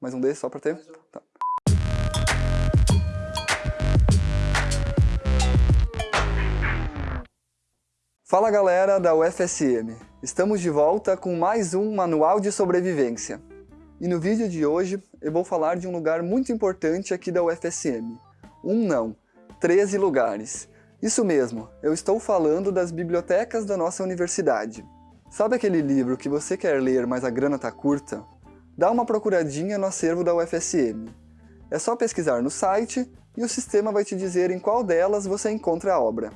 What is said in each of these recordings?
Mais um desse só pra ter? Tá. Fala galera da UFSM, estamos de volta com mais um Manual de Sobrevivência. E no vídeo de hoje eu vou falar de um lugar muito importante aqui da UFSM. Um não, 13 lugares. Isso mesmo, eu estou falando das bibliotecas da nossa universidade. Sabe aquele livro que você quer ler, mas a grana tá curta? Dá uma procuradinha no acervo da UFSM. É só pesquisar no site e o sistema vai te dizer em qual delas você encontra a obra.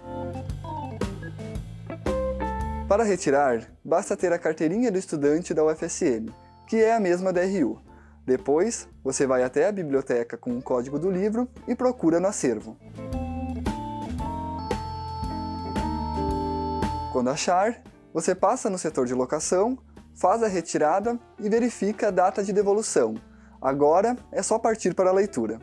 Para retirar, basta ter a carteirinha do estudante da UFSM, que é a mesma da RU. Depois, você vai até a biblioteca com o código do livro e procura no acervo. Quando achar, você passa no setor de locação, faz a retirada e verifica a data de devolução. Agora é só partir para a leitura.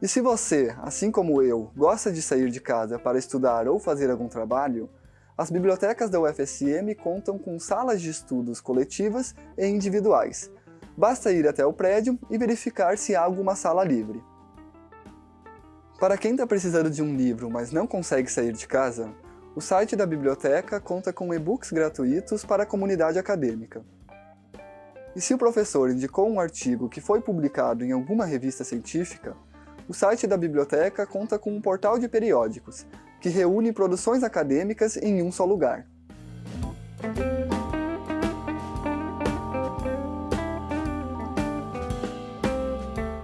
E se você, assim como eu, gosta de sair de casa para estudar ou fazer algum trabalho, as bibliotecas da UFSM contam com salas de estudos coletivas e individuais. Basta ir até o prédio e verificar se há alguma sala livre. Para quem está precisando de um livro, mas não consegue sair de casa, o site da biblioteca conta com e-books gratuitos para a comunidade acadêmica. E se o professor indicou um artigo que foi publicado em alguma revista científica, o site da biblioteca conta com um portal de periódicos, que reúne produções acadêmicas em um só lugar.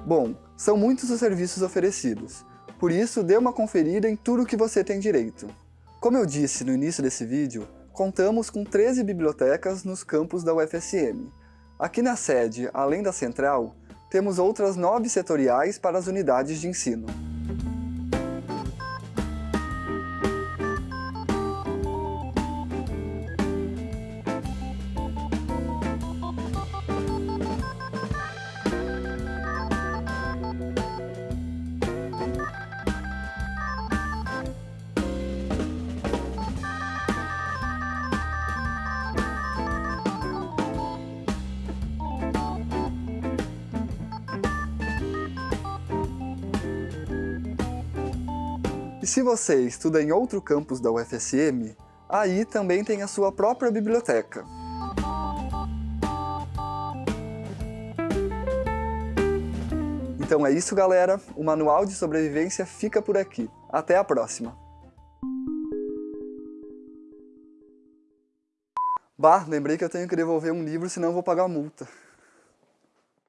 Bom, são muitos os serviços oferecidos, por isso dê uma conferida em tudo que você tem direito. Como eu disse no início desse vídeo, contamos com 13 bibliotecas nos campos da UFSM. Aqui na sede, além da central, temos outras 9 setoriais para as unidades de ensino. Se você estuda em outro campus da UFSM, aí também tem a sua própria biblioteca. Então é isso galera, o Manual de Sobrevivência fica por aqui. Até a próxima! Bah, lembrei que eu tenho que devolver um livro, senão vou pagar multa.